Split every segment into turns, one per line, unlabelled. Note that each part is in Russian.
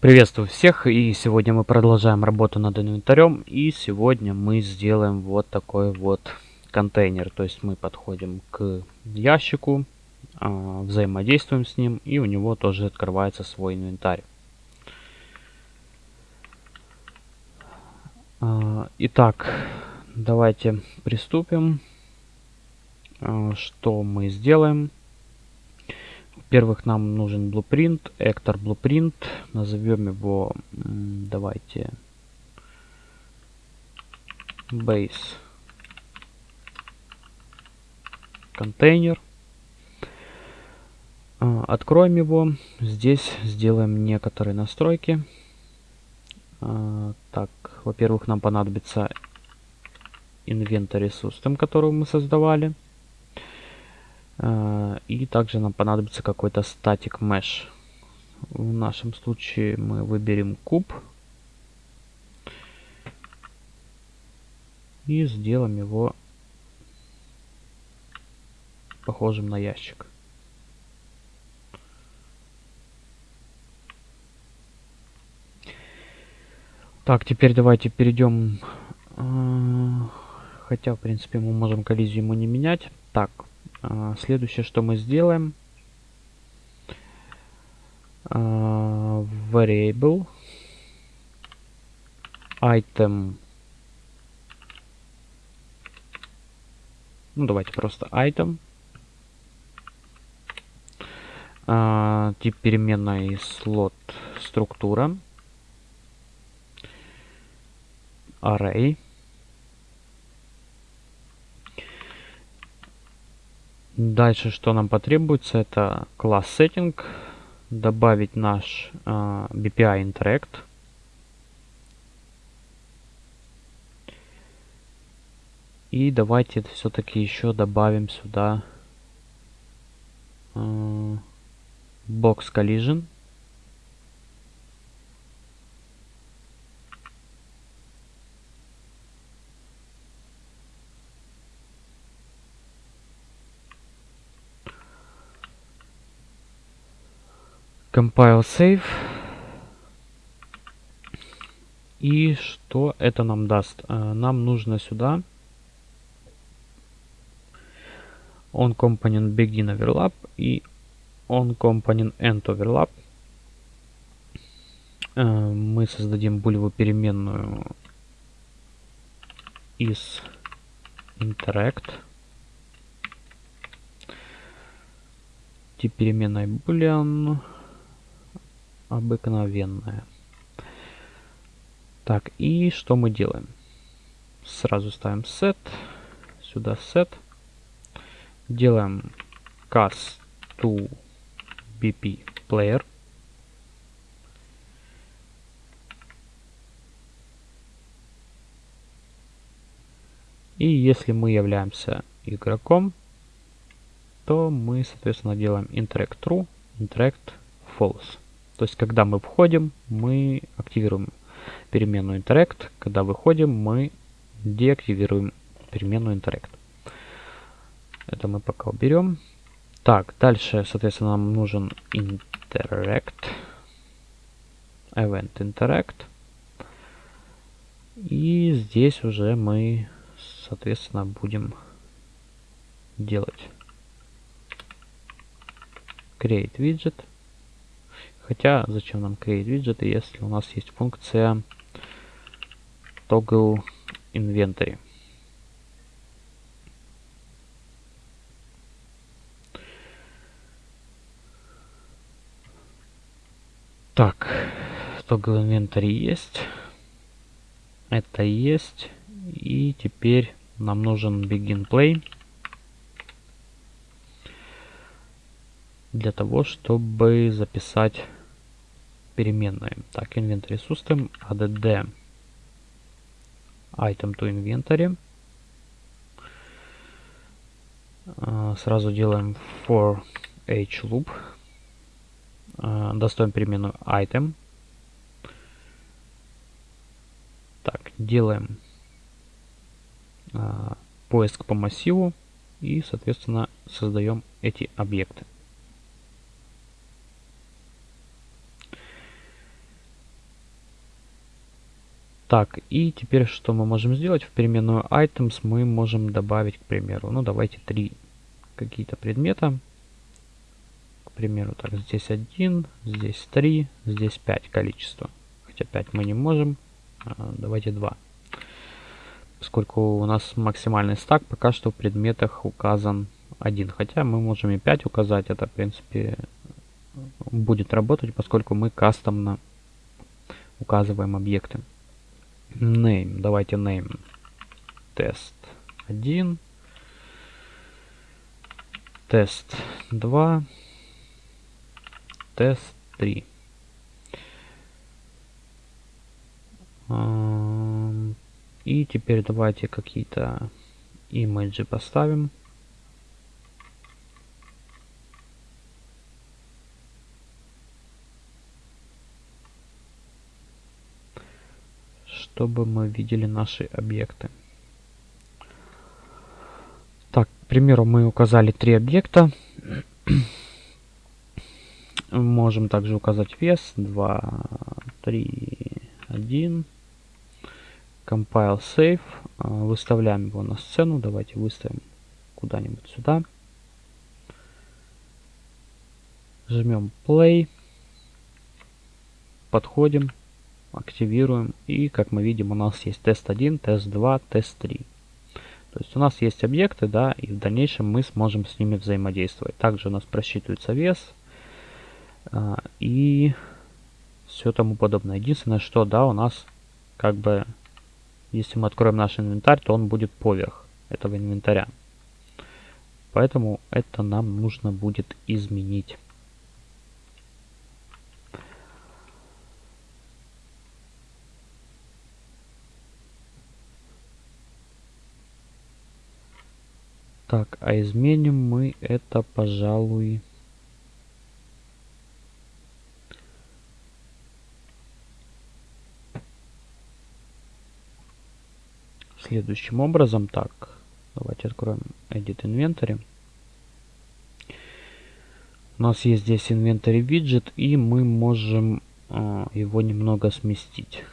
Приветствую всех и сегодня мы продолжаем работу над инвентарем и сегодня мы сделаем вот такой вот контейнер. То есть мы подходим к ящику, а, взаимодействуем с ним и у него тоже открывается свой инвентарь. А, итак, давайте приступим. А, что мы сделаем? Во-первых, нам нужен blueprint, Actor blueprint. Назовем его, давайте, base контейнер. А, откроем его. Здесь сделаем некоторые настройки. А, так, во-первых, нам понадобится inventory system, которую мы создавали. Э, и также нам понадобится какой-то static mesh. В нашем случае мы выберем куб. И сделаем его похожим на ящик. Так, теперь давайте перейдем... Э, хотя, в принципе, мы можем коллизию ему не менять. Так, следующее, что мы сделаем. А, variable. Item. Ну давайте просто item. А, тип переменной слот структура. Array Дальше, что нам потребуется, это класс setting, добавить наш э, BPI Interact. И давайте все-таки еще добавим сюда э, Box Collision. Compile Save. И что это нам даст? Э, нам нужно сюда on component begin overlap и on component end overlap. Э, мы создадим булевую переменную из interact. Тип переменной boolean обыкновенная. Так, и что мы делаем? Сразу ставим set, сюда set. Делаем cast to bp player. И если мы являемся игроком, то мы, соответственно, делаем interact true, interact false. То есть, когда мы входим, мы активируем переменную interact. Когда выходим, мы деактивируем переменную interact. Это мы пока уберем. Так, дальше, соответственно, нам нужен interact. Event interact. И здесь уже мы, соответственно, будем делать create widget. Хотя, зачем нам create виджеты, если у нас есть функция toggle inventory. Так, toggle inventory есть. Это есть. И теперь нам нужен begin play. Для того, чтобы записать переменные. Так, inventory system, add item to inventory. Uh, сразу делаем for h loop. Uh, достаем переменную item. Так, делаем uh, поиск по массиву и, соответственно, создаем эти объекты. Так, и теперь что мы можем сделать? В переменную items мы можем добавить, к примеру, ну давайте три какие-то предмета. К примеру, так, здесь один, здесь три, здесь пять количество. Хотя 5 мы не можем. А, давайте 2. Поскольку у нас максимальный стак пока что в предметах указан один. Хотя мы можем и 5 указать. Это, в принципе, будет работать, поскольку мы кастомно указываем объекты. Name. Давайте name. Тест 1. Тест 2. Тест 3. И теперь давайте какие-то имиджи поставим. Чтобы мы видели наши объекты. Так, к примеру, мы указали три объекта. Можем также указать вес 2, 3, 1. Compile Save. А, выставляем его на сцену. Давайте выставим куда-нибудь сюда. Жмем Play. Подходим. Активируем. И, как мы видим, у нас есть тест 1, тест 2, тест 3. То есть у нас есть объекты, да, и в дальнейшем мы сможем с ними взаимодействовать. Также у нас просчитывается вес. А, и все тому подобное. Единственное, что, да, у нас как бы если мы откроем наш инвентарь, то он будет поверх этого инвентаря. Поэтому это нам нужно будет изменить. Так, а изменим мы это, пожалуй... следующим образом. Так, давайте откроем Edit Inventory. У нас есть здесь Inventory виджет, и мы можем э, его немного сместить.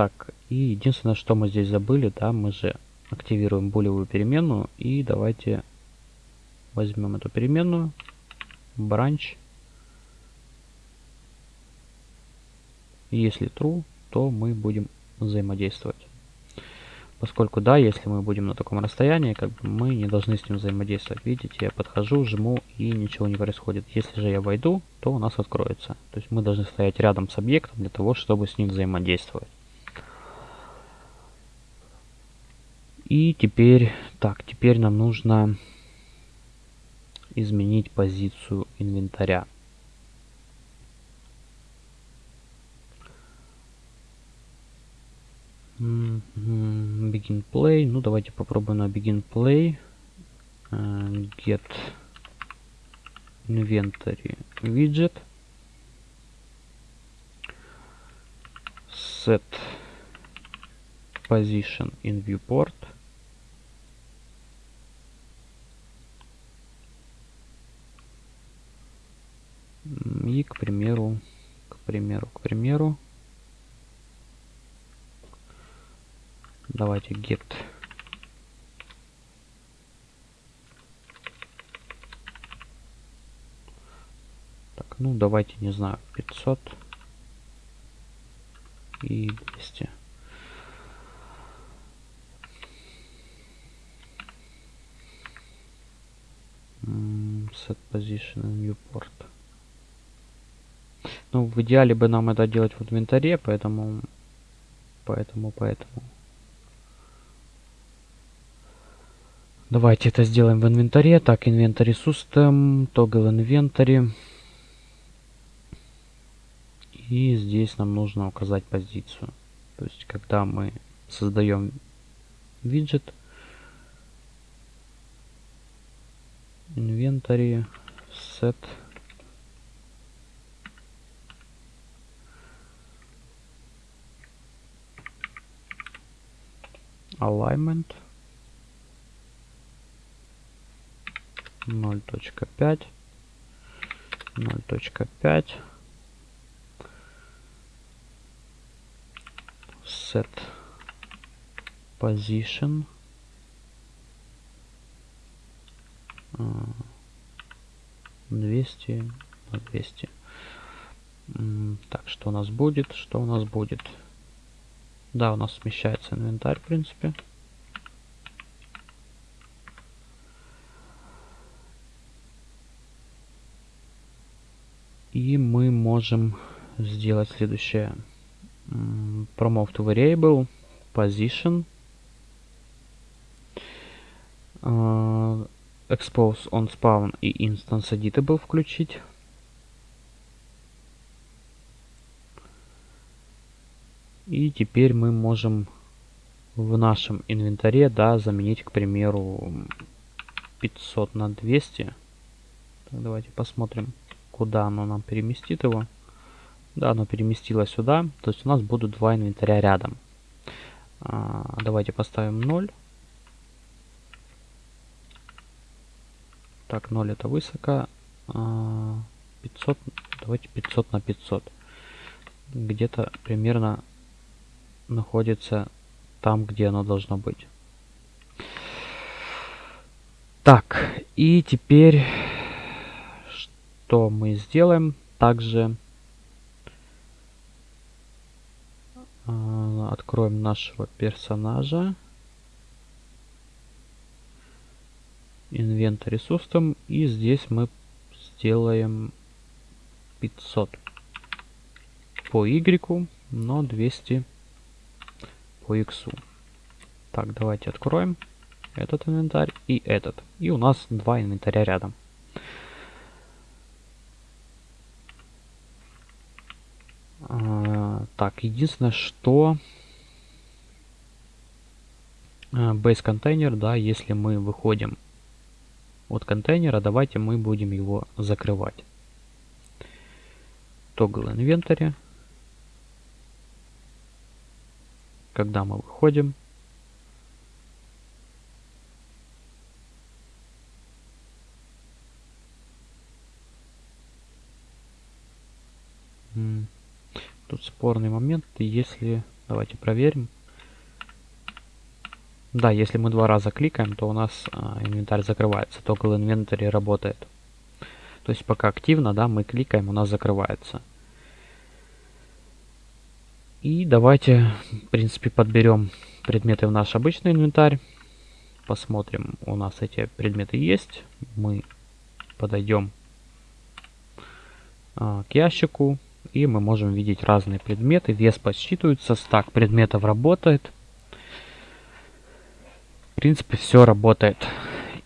Так, и единственное, что мы здесь забыли, да, мы же активируем булевую переменную, и давайте возьмем эту переменную, branch, Если true, то мы будем взаимодействовать. Поскольку, да, если мы будем на таком расстоянии, как бы мы не должны с ним взаимодействовать. Видите, я подхожу, жму и ничего не происходит. Если же я войду, то у нас откроется. То есть мы должны стоять рядом с объектом для того, чтобы с ним взаимодействовать. И теперь, так, теперь нам нужно изменить позицию инвентаря. Begin play. Ну, давайте попробуем на begin play. Uh, get inventory widget. Set position in viewport. И, к примеру, к примеру, к примеру, Давайте get. Так, ну давайте, не знаю, 500 и 200. set position in viewport. Ну, в идеале бы нам это делать в инвентаре, поэтому, поэтому, поэтому. Давайте это сделаем в инвентаре. Так, инвентарь system, toggle inventory. И здесь нам нужно указать позицию. То есть, когда мы создаем виджет, инвентарь set alignment. 0.5 0.5 set position. А, двести на двести. Так что у нас будет? Что у нас будет? Да, у нас смещается инвентарь, в принципе. И мы можем сделать следующее. Promote to variable, position, expose on spawn и instance editable включить. И теперь мы можем в нашем инвентаре, да, заменить, к примеру, 500 на 200. Так, давайте посмотрим, куда оно нам переместит его. Да, оно переместилось сюда. То есть у нас будут два инвентаря рядом. А, давайте поставим 0. Так, 0 это высоко. А, 500, давайте 500 на 500. Где-то примерно находится там, где оно должно быть. Так, и теперь что мы сделаем? Также э, откроем нашего персонажа. Inventory System. И здесь мы сделаем 500 по Y, но 200 по X. Так, давайте откроем этот инвентарь и этот. И у нас два инвентаря рядом. А, так, единственное, что а, base контейнер, да, если мы выходим от контейнера, давайте мы будем его закрывать. Toggle инвентаря. Когда мы выходим. Тут спорный момент, если... Давайте проверим. Да, если мы два раза кликаем, то у нас а, инвентарь закрывается. Toggle инвентарь работает. То есть пока активно, да, мы кликаем, у нас закрывается. И давайте, в принципе, подберем предметы в наш обычный инвентарь. Посмотрим, у нас эти предметы есть. Мы подойдем а, к ящику. И мы можем видеть разные предметы. Вес подсчитывается, стак предметов работает. В принципе, все работает.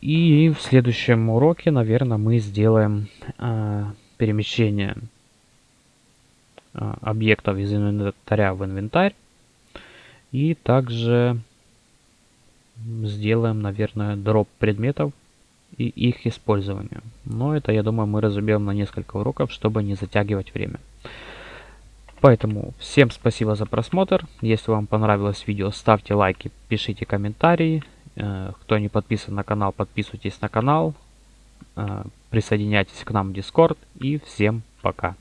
И в следующем уроке, наверное, мы сделаем э, перемещение объектов из инвентаря в инвентарь. И также сделаем, наверное, дроп предметов и их использование. Но это, я думаю, мы разобьем на несколько уроков, чтобы не затягивать время. Поэтому всем спасибо за просмотр. Если вам понравилось видео, ставьте лайки, пишите комментарии. Э, кто не подписан на канал, подписывайтесь на канал. Э, присоединяйтесь к нам в Discord. И всем пока.